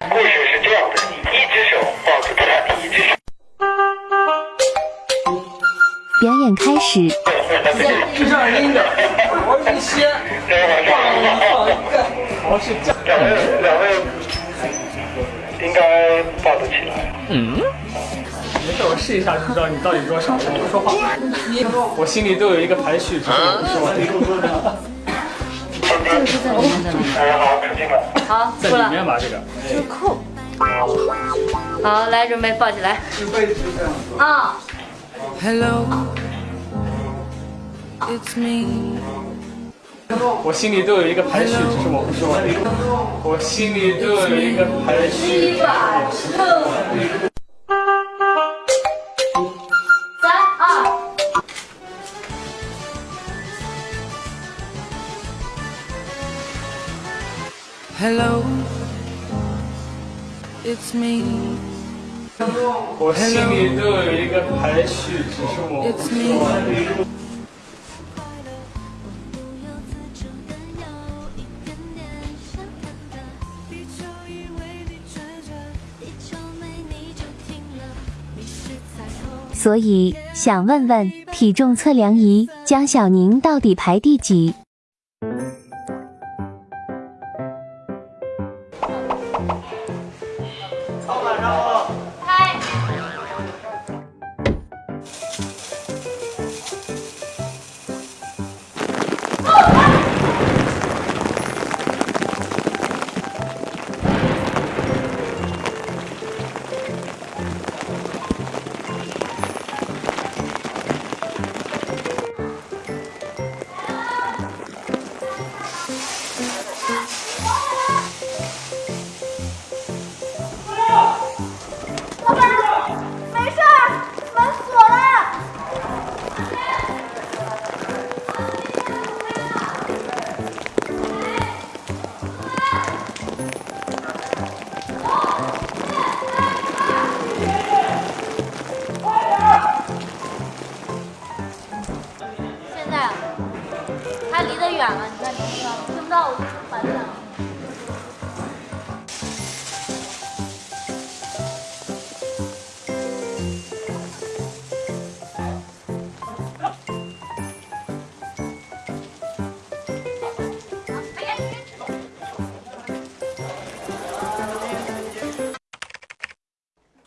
故事是这样的，一只手抱住他，一只手。表演开始，就这样拎着，我一掀，放放一个，好是这样。两位两位应该抱得起来。嗯没事，我试一下就知道你到底多少。我不说话，我心里都有一个排序，只是我 不说。大家好，出镜了。好，在出了，里面吧，这个。是扣。好，来，准备抱起来。啊，Hello, it's me. 我心里都有一个排序，只是我不说。我心里都有一个排序。Hello, it's me. 我心里都有一个排序，只是我 It's 不 me. 说。所以想问问体重测量仪江小宁到底排第几？远了，你看听不到，听不到我就反响。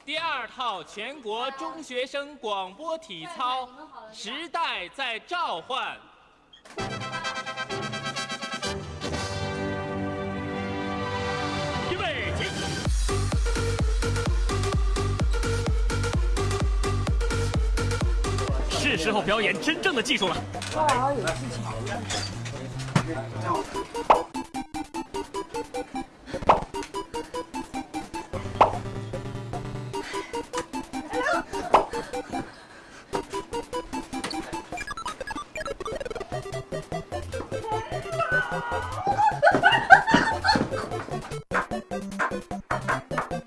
第二套全国中学生广播体操，时代在召唤。是时候表演真正的技术了。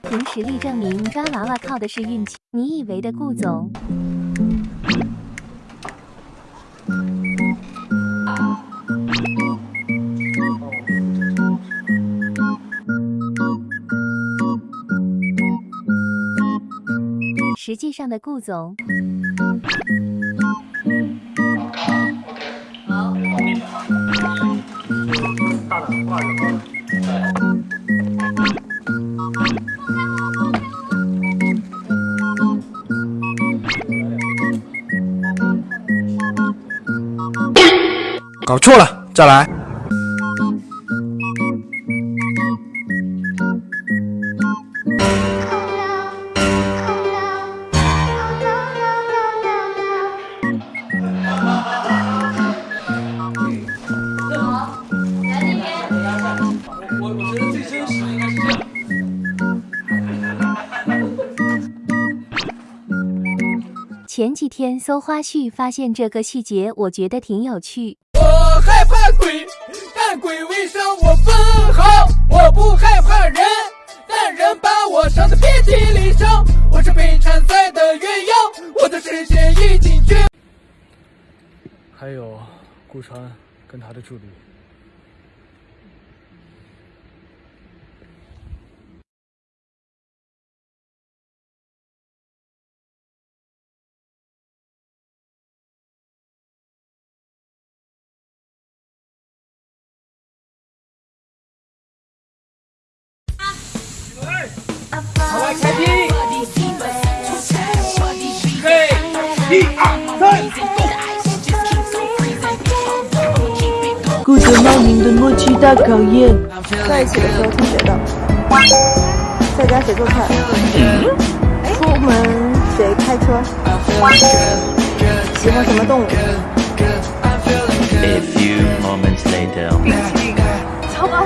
凭实力证明抓娃娃靠的是运气。你以为的顾总？实际上的顾总，大的挂着高的。搞错了，再。来前几天搜花絮发现这个细节，我觉得挺有趣。我害怕鬼，但鬼未伤我分毫。我不害怕人，但人把我伤得遍体鳞伤。我是被缠赛的鸳鸯，我的世界已经绝。还有顾川跟他的助理。负责猫宁的默契大考验。在一起的时候听谁的？在家谁做菜？出门谁开车？喜欢什么动物？A few moments later. 超棒！